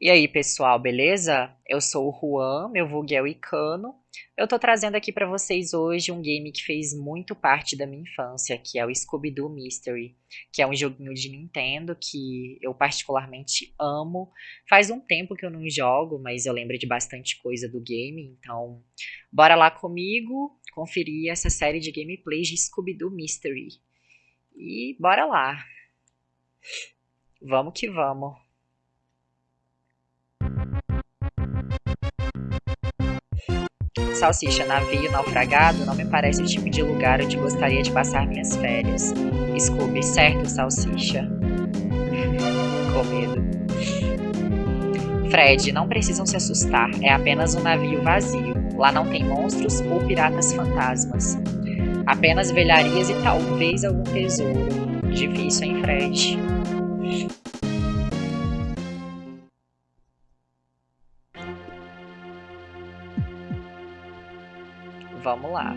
E aí, pessoal, beleza? Eu sou o Juan, meu vulgo é o Icano. Eu tô trazendo aqui para vocês hoje um game que fez muito parte da minha infância, que é o Scooby-Doo Mystery, que é um joguinho de Nintendo que eu particularmente amo. Faz um tempo que eu não jogo, mas eu lembro de bastante coisa do game, então bora lá comigo conferir essa série de gameplays de Scooby-Doo Mystery. E bora lá! Vamos que vamos! Salsicha, navio, naufragado, não me parece o tipo de lugar onde gostaria de passar minhas férias. Scooby, certo, Salsicha? Com medo. Fred, não precisam se assustar, é apenas um navio vazio. Lá não tem monstros ou piratas fantasmas. Apenas velharias e talvez algum tesouro. Difícil, hein, Fred? Vamos lá.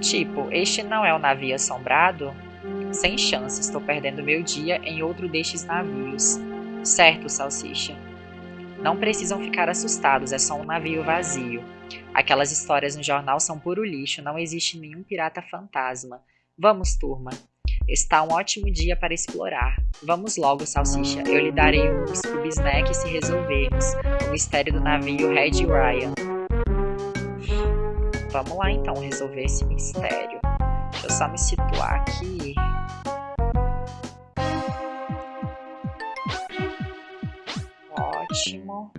Tipo, este não é um navio assombrado? Sem chance, estou perdendo meu dia em outro destes navios. Certo, Salsicha. Não precisam ficar assustados, é só um navio vazio. Aquelas histórias no jornal são puro lixo, não existe nenhum pirata fantasma. Vamos, turma. Está um ótimo dia para explorar. Vamos logo, Salsicha. Eu lhe darei um Scooby Snack se resolvermos o mistério do navio Red Ryan. Vamos lá então resolver esse mistério. Deixa eu só me situar aqui. Ótimo.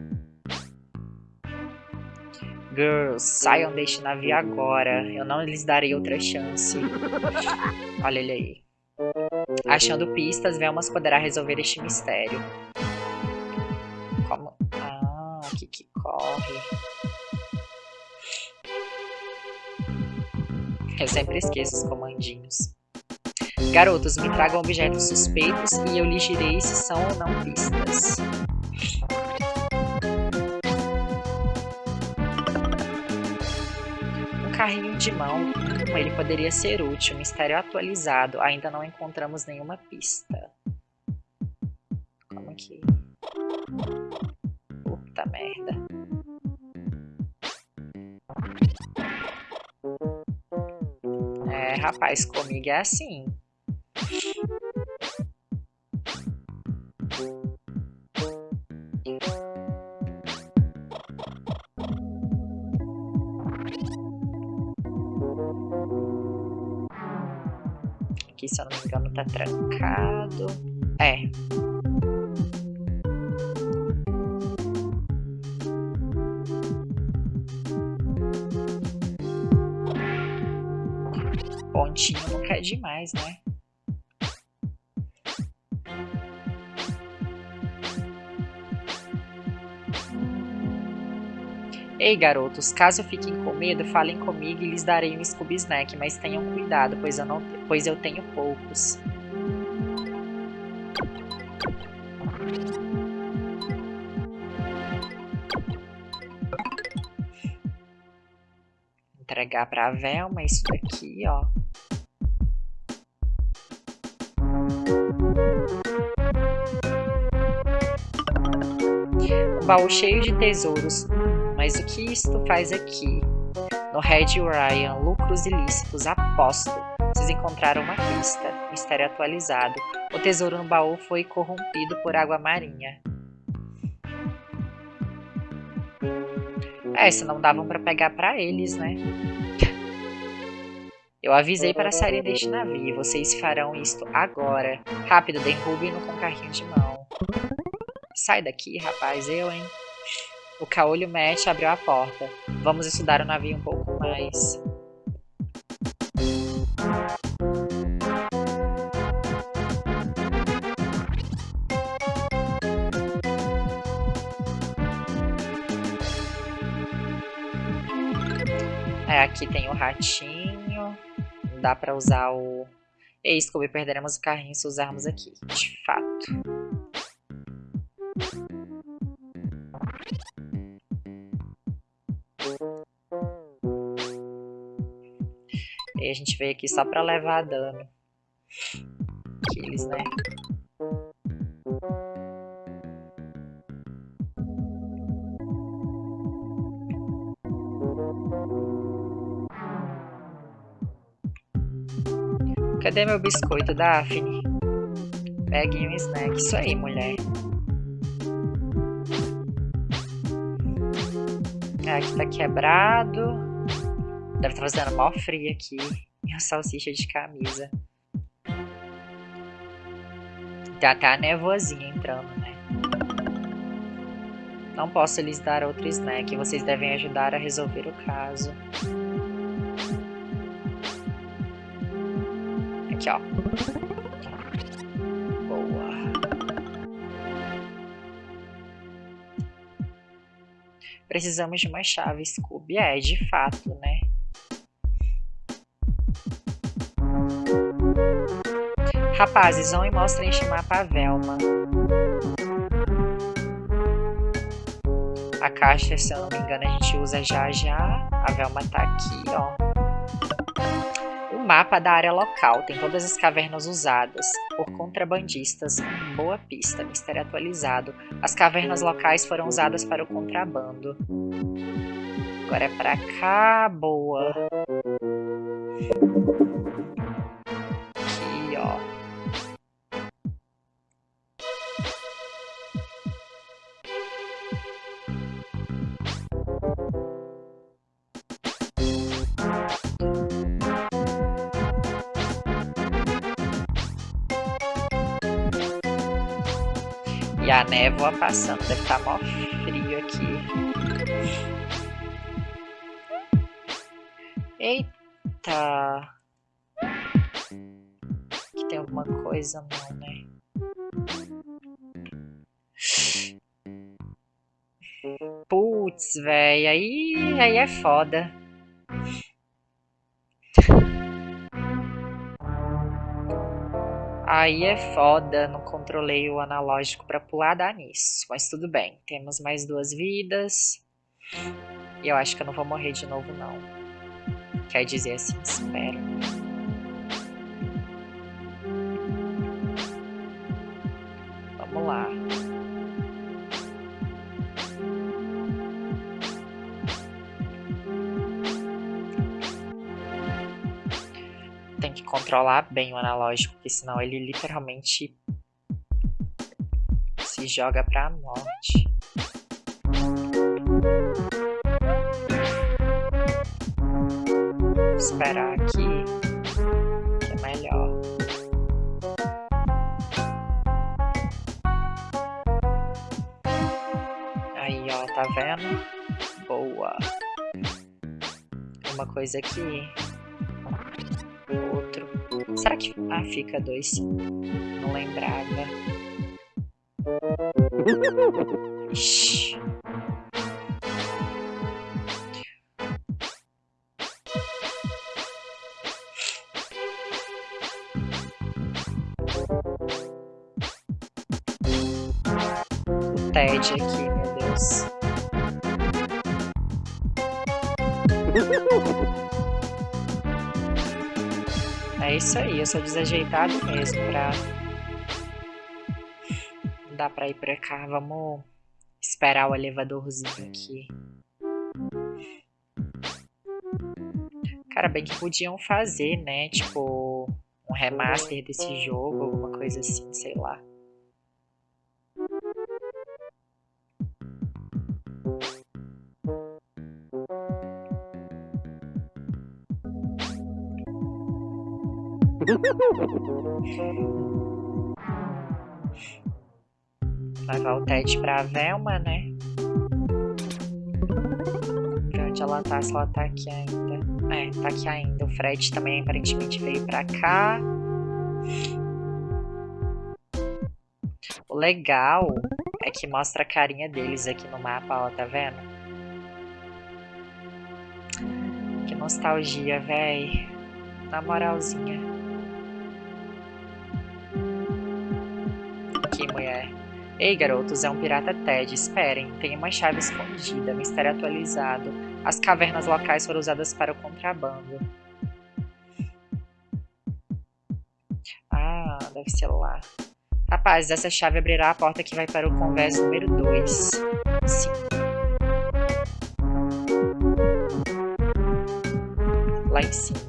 Girls, saiam deste navio agora. Eu não lhes darei outra chance. Olha ele aí. Achando pistas, Velmas poderá resolver este mistério. Como... Ah, aqui que corre. Eu sempre esqueço os comandinhos. Garotos, me tragam objetos suspeitos e eu lhes direi se são ou não pistas. Um carrinho de mão ele poderia ser útil. Mistério atualizado. Ainda não encontramos nenhuma pista. Como que... Puta merda. É, rapaz, comigo é assim. Se eu não me engano, tá trancado. É. Pontinho nunca é demais, né? Ei, garotos, caso fiquem com medo, falem comigo e lhes darei um Scooby Snack, mas tenham cuidado, pois eu, não, pois eu tenho poucos. Entregar pra Velma isso daqui, ó. Um baú cheio de tesouros mas o que isto faz aqui? No Red Ryan, lucros ilícitos, aposto. Vocês encontraram uma pista. Mistério atualizado. O tesouro no baú foi corrompido por água marinha. É, isso não davam para pegar para eles, né? Eu avisei para saírem deste navio. Vocês farão isto agora. Rápido, derrubem-no com carrinho de mão. Sai daqui, rapaz. Eu, hein? O caolho Match abriu a porta. Vamos estudar o navio um pouco mais. É, aqui tem o ratinho. Não dá pra usar o... Ei, Scooby, perderemos o carrinho se usarmos aqui. De fato. A gente veio aqui só pra levar dano. Aqueles, né? Cadê meu biscoito, Daphne? Pegue um snack. Isso aí, mulher. Ah, aqui tá quebrado. Deve estar fazendo mó frio aqui. E a salsicha de camisa. Já tá a nevoazinha entrando, né? Não posso lhes dar outro snack. Vocês devem ajudar a resolver o caso. Aqui, ó. Boa. Precisamos de uma chave Scooby. É, de fato, né? Rapazes, vão e mostrem este mapa a Velma. A caixa, se eu não me engano, a gente usa já já. A Velma tá aqui, ó. O mapa da área local tem todas as cavernas usadas por contrabandistas. Boa pista, mistério atualizado. As cavernas locais foram usadas para o contrabando. Agora é pra cá, boa. Névoa passando, deve estar tá mó frio aqui. Eita! Aqui tem alguma coisa não, né? Putz, velho, aí, aí é foda. Aí é foda, não controlei o analógico para pular, dá nisso. Mas tudo bem, temos mais duas vidas. E eu acho que eu não vou morrer de novo, não. Quer dizer assim, espero. Controlar bem o analógico, porque senão ele literalmente se joga pra morte. Vou esperar aqui, que é melhor. Aí, ó, tá vendo? Boa. Uma coisa aqui Será que... Ah, fica dois. Não lembrava. Ted aqui, meu Deus. É isso aí, eu sou desajeitado mesmo pra... Não dá pra ir pra cá, vamos esperar o elevadorzinho aqui. Cara, bem que podiam fazer, né, tipo, um remaster desse jogo, alguma coisa assim, sei lá. Levar o Ted pra Velma, né? Ver onde ela tá, se ela tá aqui ainda. É, tá aqui ainda. O Fred também aparentemente veio pra cá. O legal é que mostra a carinha deles aqui no mapa, ó, tá vendo? Que nostalgia, véi. Na moralzinha. Ei, garotos, é um pirata Ted. Esperem, tem uma chave escondida, mistério atualizado. As cavernas locais foram usadas para o contrabando. Ah, deve ser lá. Rapaz, essa chave abrirá a porta que vai para o convés número 2. Sim. Lá em cima,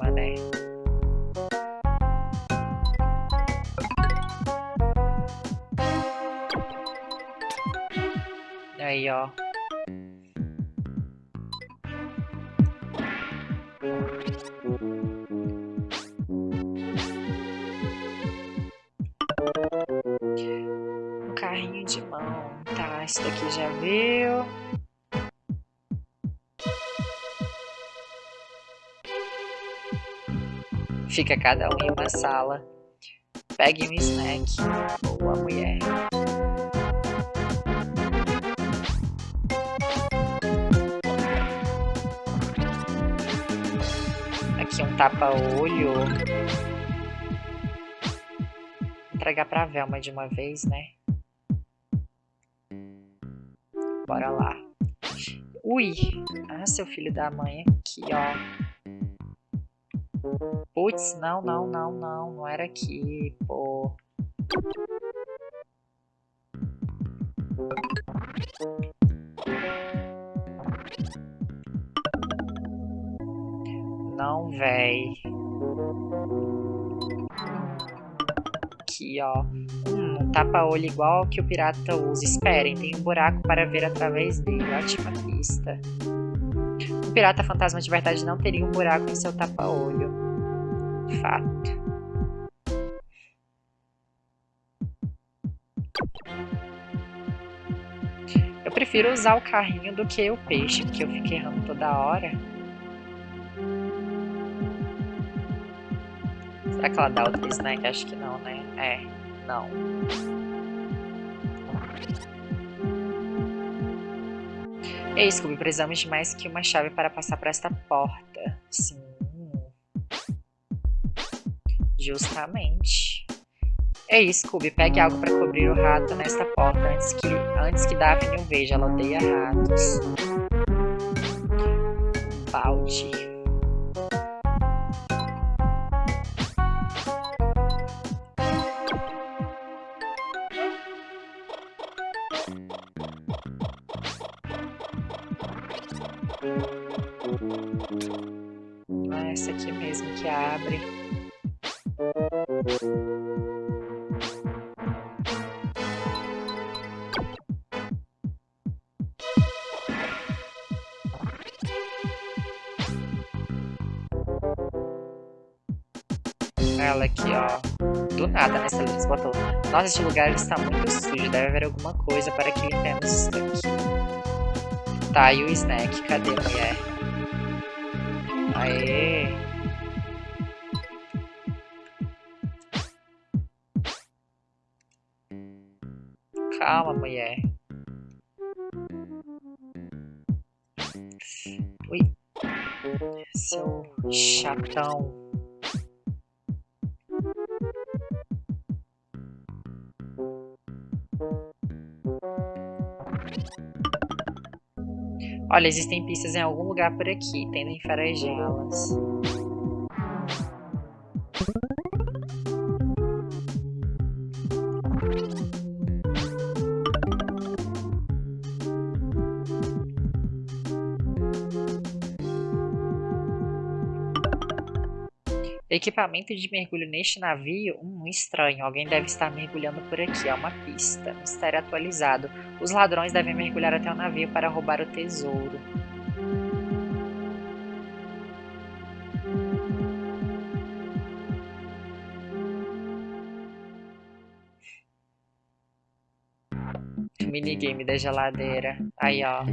Fica cada um em uma sala. Pegue um snack. Boa mulher. Aqui um tapa-olho. Entregar pra Velma de uma vez, né? Bora lá. Ui! Ah, seu filho da mãe aqui, ó. Putz, não, não, não, não. Não era aqui, pô. Não, véi. Aqui, ó. Um tapa-olho igual que o pirata usa. Esperem, tem um buraco para ver através dele. Ótima pista. Pirata fantasma de verdade não teria um buraco em seu tapa-olho. Fato. Eu prefiro usar o carrinho do que o peixe, porque eu fico errando toda hora. Será que ela dá outro snack? Acho que não, né? É, não. Ei, Scooby, precisamos de mais que uma chave para passar por esta porta. Sim. Justamente. Ei, Scooby, pegue algo para cobrir o rato nesta porta antes que, antes que Daphne o veja. Ela odeia ratos. Balde. Essa aqui mesmo que abre. Ela aqui, ó. Do nada, né? Eles botou. Nossa, este lugar está muito sujo. Deve haver alguma coisa para que limpemos isso daqui. Tá, e o snack? Cadê mulher? Aê! Chatão. Olha, existem pistas em algum lugar por aqui. Tendo enfarejá-las. Equipamento de mergulho neste navio? Hum, estranho. Alguém deve estar mergulhando por aqui. É uma pista. Mistério atualizado. Os ladrões devem mergulhar até o navio para roubar o tesouro. Minigame da geladeira. Aí, ó.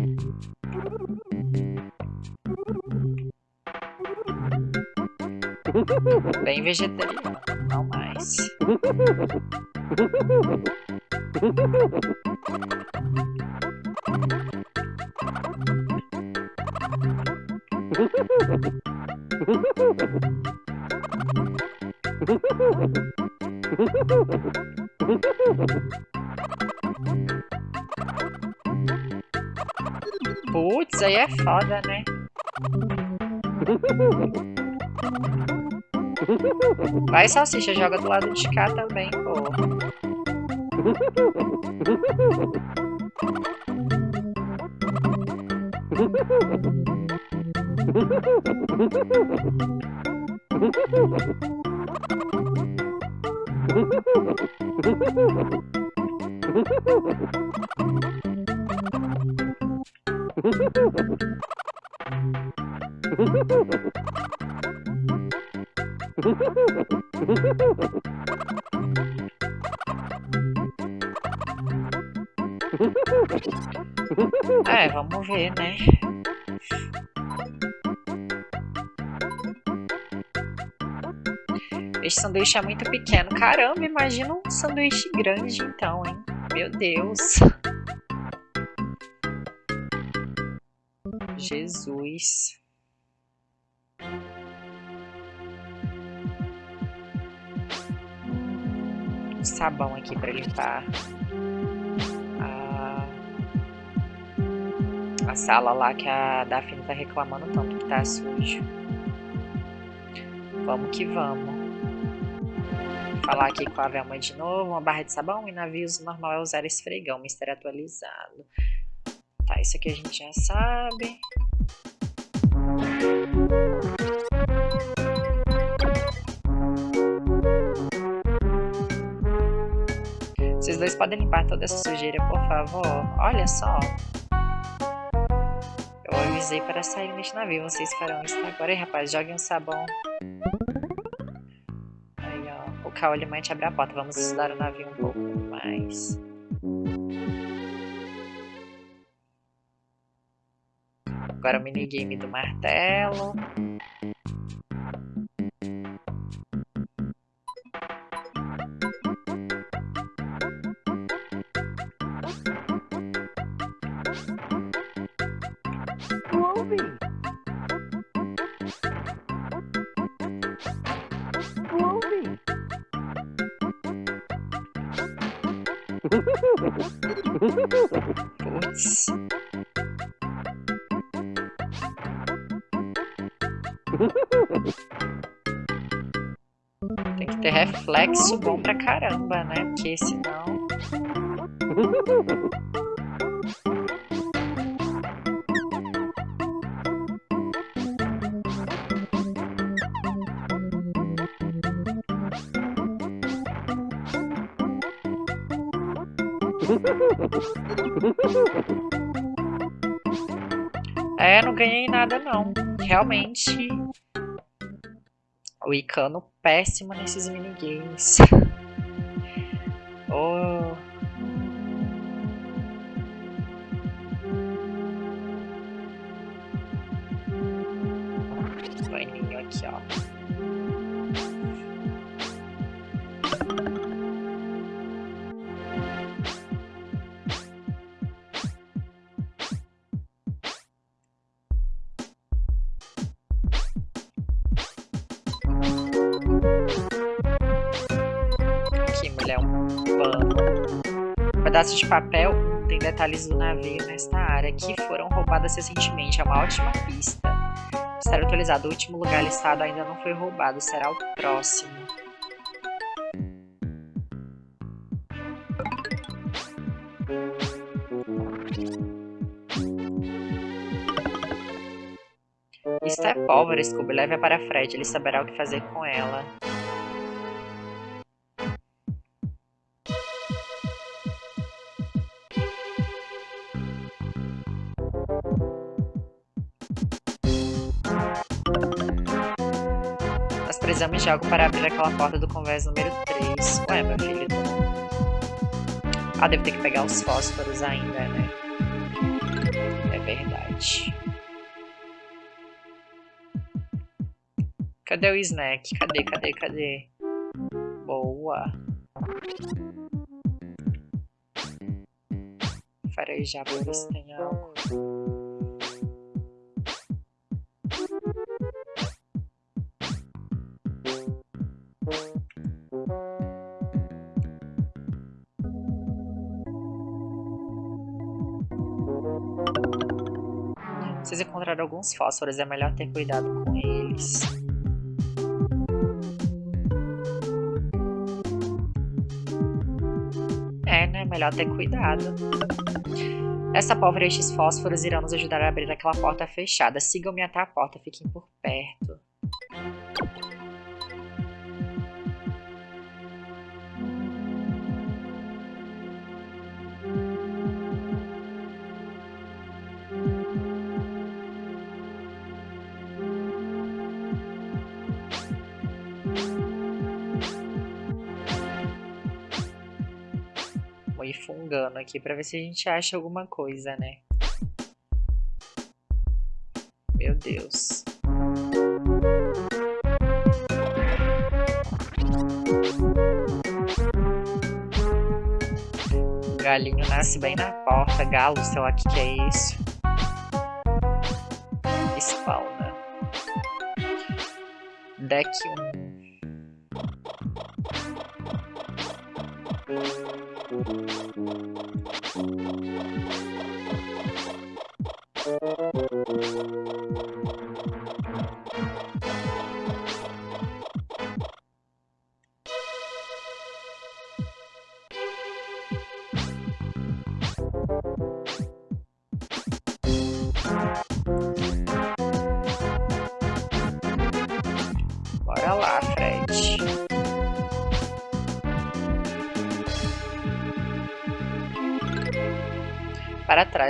Bem vegetariano, não mais. Putz, aí é foda, né? Vai, salsicha, joga do lado de cá também, pô. É, vamos ver, né? Esse sanduíche é muito pequeno. Caramba, imagina um sanduíche grande então, hein? Meu Deus. Jesus. Sabão aqui para limpar a... a sala lá que a Daphne tá reclamando tanto que tá sujo. Vamos que vamos. Falar aqui com a Velma de novo. Uma barra de sabão e navios normal é usar esfregão, mistério atualizado. Tá, isso aqui a gente já sabe. Vocês dois podem limpar toda essa sujeira, por favor? Olha só. Eu avisei para sair neste navio. Vocês farão isso agora. Aí, rapaz, joguem um sabão. Aí, ó. O caolho te abre a porta. Vamos estudar o navio um pouco mais. Agora o minigame do martelo. Tem que ter reflexo bom pra caramba, né? Porque senão... ganhei nada não. Realmente o Icano péssimo nesses minigames. de papel tem detalhes do navio nesta área que foram roubadas recentemente. É uma ótima pista. Estar atualizado. O último lugar listado ainda não foi roubado. Será o próximo. Isto é pólvora, Scooby. Leve-a para Fred. Ele saberá o que fazer com ela. Precisamos de algo para abrir aquela porta do convés número 3. Ué, meu filho. Ah, devo ter que pegar os fósforos ainda, né? É verdade. Cadê o snack? Cadê, cadê, cadê? Boa. Se tem algo. Alguns fósforos, é melhor ter cuidado com eles. É, né? Melhor ter cuidado. Essa pólvora e estes fósforos irão nos ajudar a abrir aquela porta fechada. Sigam-me até a porta, fiquem por perto. Fungando aqui pra ver se a gente acha alguma coisa, né? Meu Deus. Galinho nasce bem na porta. Galo, sei lá o que, que é isso. Spawna. Deck 1. Bora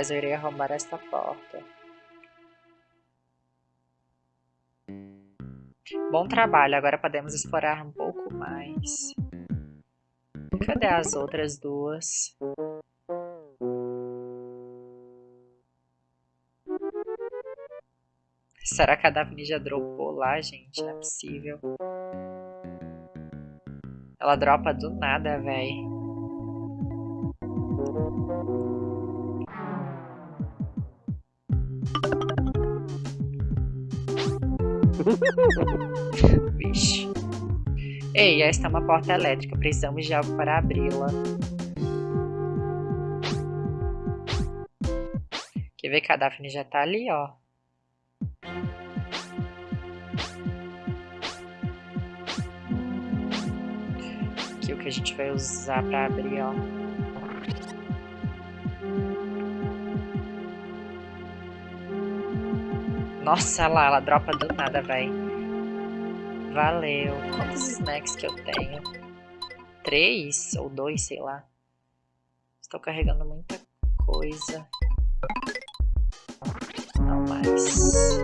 Trás, eu irei arrombar esta porta. Bom trabalho, agora podemos explorar um pouco mais. Cadê as outras duas? Será que a Daphne já dropou lá, gente? Não é possível. Ela dropa do nada, véi. Vixe. Ei, esta é uma porta elétrica. Precisamos de algo para abri-la. Quer ver que a Daphne já tá ali, ó. Aqui o que a gente vai usar para abrir, ó. Nossa, lá, ela dropa do nada, véi. Valeu. Quantos snacks que eu tenho? Três ou dois, sei lá. Estou carregando muita coisa. Não mais.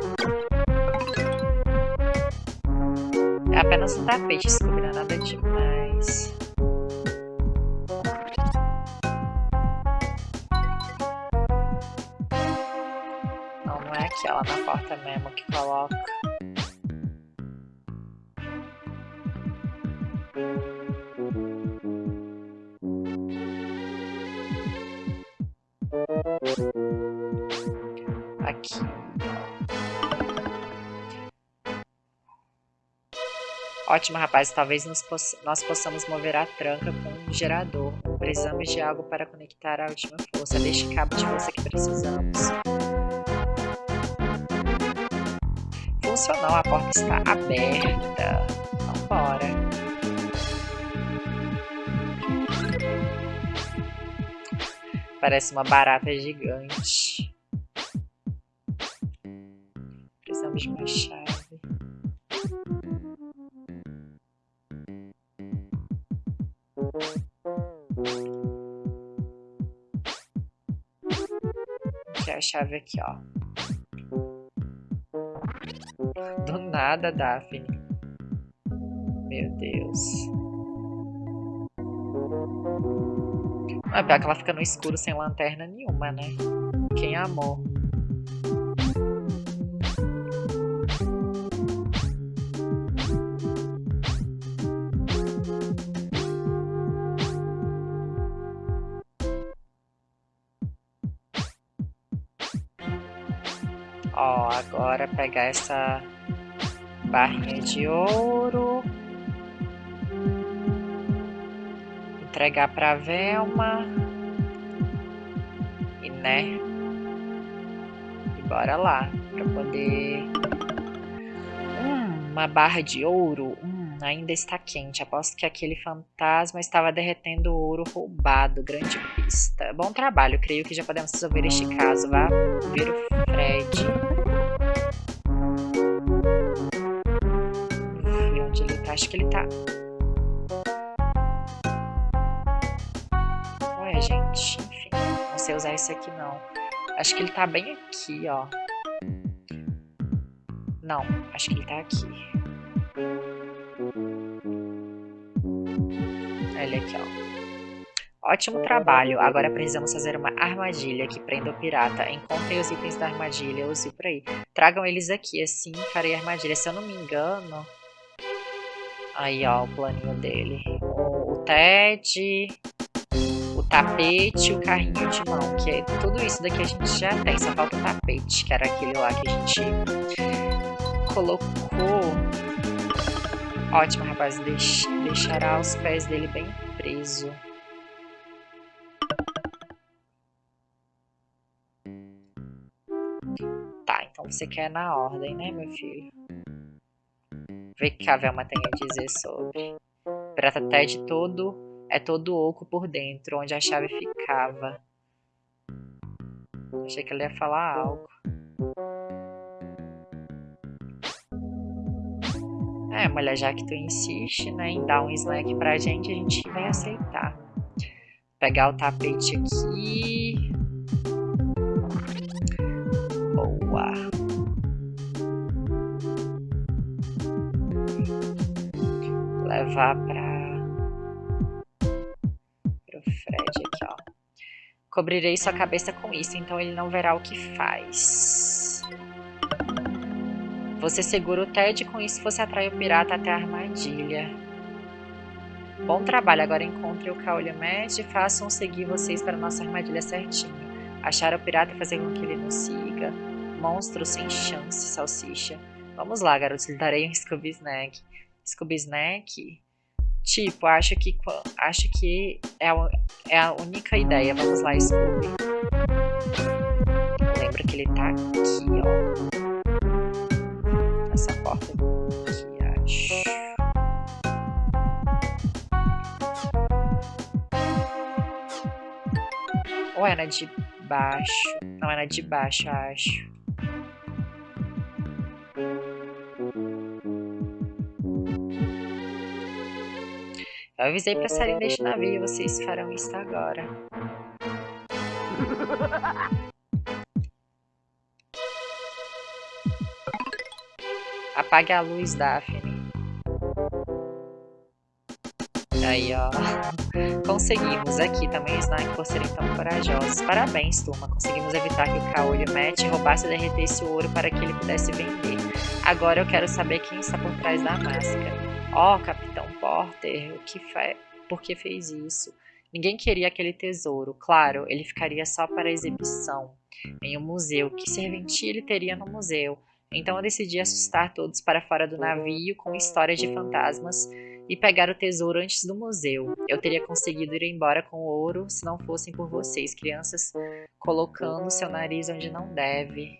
É apenas um tapete, não nada demais. Porta mesmo que coloca. Aqui. Ótimo, rapaz. Talvez poss nós possamos mover a tranca com um gerador. Precisamos de algo para conectar a última força. Deixe cabo de força que precisamos. Funcionou. A porta está aberta. Vambora. Parece uma barata gigante. Precisamos de uma chave. É a chave aqui, ó. Do nada, Daphne. Meu Deus. Não é pior que ela fica no escuro sem lanterna nenhuma, né? Quem amou? Ó, agora pegar essa barrinha de ouro. Entregar pra Velma. E né? E bora lá. Pra poder... Hum, uma barra de ouro. Hum, ainda está quente. Aposto que aquele fantasma estava derretendo ouro roubado. Grande pista. Bom trabalho. Creio que já podemos resolver este caso. Vá ver o Fred. Acho que ele tá... Ué, gente. Enfim. Não sei usar isso aqui, não. Acho que ele tá bem aqui, ó. Não. Acho que ele tá aqui. Ele aqui, ó. Ótimo trabalho. Agora precisamos fazer uma armadilha que prenda o pirata. Encontrem os itens da armadilha, use por aí. Tragam eles aqui, assim farei a armadilha. Se eu não me engano... Aí, ó, o planinho dele. O, Ted, o tapete o carrinho de mão. Que é, tudo isso daqui a gente já tem, só falta o tapete, que era aquele lá que a gente colocou. Ótimo, rapaz. Deix, deixará os pés dele bem preso. Tá, então você quer na ordem, né, meu filho? Vê que a Velma tem a dizer sobre. Prata Ted todo é todo oco por dentro, onde a chave ficava. Achei que ele ia falar algo. É, mulher, já que tu insiste né, em dar um snack pra gente, a gente vai aceitar. Pegar o tapete aqui. Boa. Levar pra... Pro Fred aqui, ó. Cobrirei sua cabeça com isso, então ele não verá o que faz. Você segura o Ted e com isso você atrai o pirata até a armadilha. Bom trabalho, agora encontre o Match e façam seguir vocês para nossa armadilha certinho. Achar o pirata e fazer com que ele nos siga. Monstro sem chance, salsicha. Vamos lá, garotos, lhe darei um Scooby Snack. Scooby Snack? Tipo, acho que, acho que é, a, é a única ideia. Vamos lá, Scooby. Lembra que ele tá aqui, ó essa porta aqui, acho. Ou na de baixo? Não, é na de baixo, acho. Eu avisei pra saírem deste navio, vocês farão isso agora. Apague a luz, Daphne. Aí, ó. Conseguimos aqui também, Snack, por serem tão corajosos. Parabéns, turma. Conseguimos evitar que o Caolho Matt roubasse e derretesse o ouro para que ele pudesse vender. Agora eu quero saber quem está por trás da máscara. Oh, Capitão Porter, o que fe... por que fez isso? Ninguém queria aquele tesouro. Claro, ele ficaria só para exibição em um museu. Que serventia ele teria no museu? Então eu decidi assustar todos para fora do navio com histórias de fantasmas e pegar o tesouro antes do museu. Eu teria conseguido ir embora com o ouro se não fossem por vocês, crianças colocando seu nariz onde não deve.